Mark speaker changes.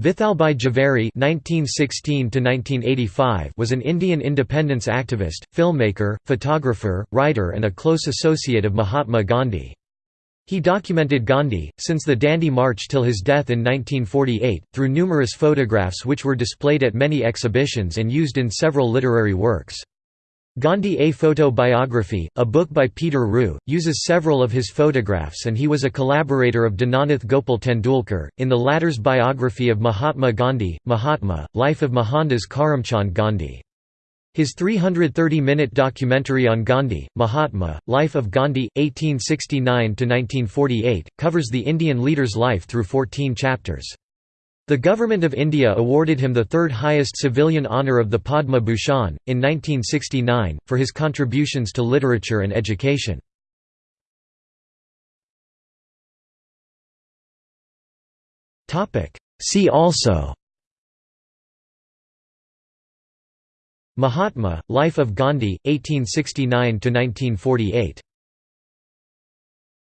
Speaker 1: Vithalbhai Jhaveri (1916–1985) was an Indian independence activist, filmmaker, photographer, writer, and a close associate of Mahatma Gandhi. He documented Gandhi, since the Dandi March till his death in 1948, through numerous photographs which were displayed at many exhibitions and used in several literary works. Gandhi A Photo Biography, a book by Peter Ruhe, uses several of his photographs and he was a collaborator of Dinanath Gopal Tendulkar. In the latter's biography of Mahatma Gandhi, Mahatma, Life of Mohandas Karamchand Gandhi. His 330-minute documentary on Gandhi, Mahatma, Life of Gandhi, 1869–1948, covers the Indian leader's life through 14 chapters. The Government of India awarded him the third highest civilian honour of the Padma Bhushan, in 1969, for his contributions to literature and education. See also Mahatma, Life of Gandhi, 1869–1948